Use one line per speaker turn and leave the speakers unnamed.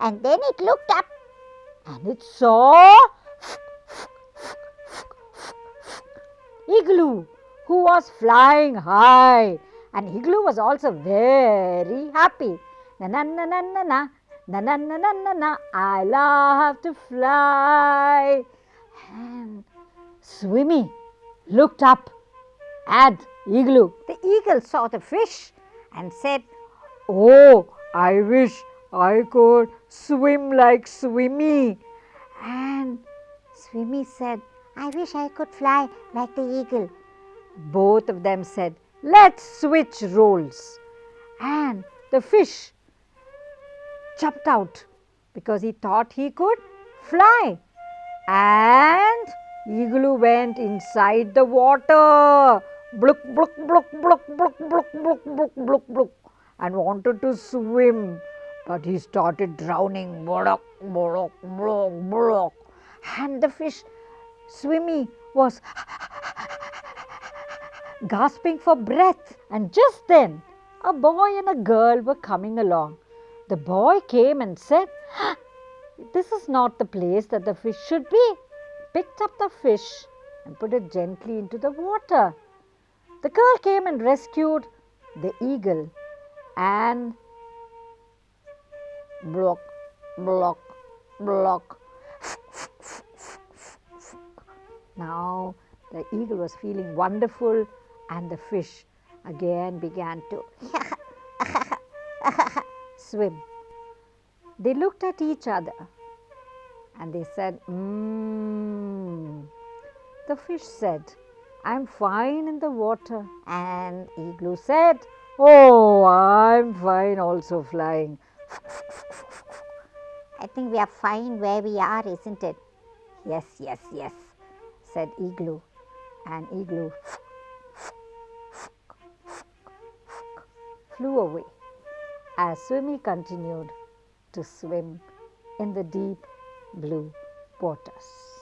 and then it looked up and it saw Igloo who was flying high and Igloo was also very happy. Na na na na na na na na na na na na I love to fly. And Swimmy looked up at Igloo. The eagle saw the fish and said, Oh, I wish I could swim like Swimmy. And Swimmy said, I wish I could fly like the eagle. Both of them said, Let's switch roles. And the fish jumped out because he thought he could fly. And Igloo went inside the water. Blook, blook, blook, blook, blook, blook, blook, blook, blook, blook, and wanted to swim. But he started drowning. Block, block, block, block. And the fish, Swimmy, was gasping for breath. And just then, a boy and a girl were coming along. The boy came and said, This is not the place that the fish should be. Picked up the fish and put it gently into the water. The girl came and rescued the eagle and block, block, block. Now the eagle was feeling wonderful and the fish again began to swim. They looked at each other and they said, Mmm. The fish said, I'm fine in the water. And Igloo said, Oh, I'm fine also flying. I think we are fine where we are, isn't it? Yes, yes, yes, said Igloo. And Igloo flew away as Swimmy continued to swim in the deep blue waters.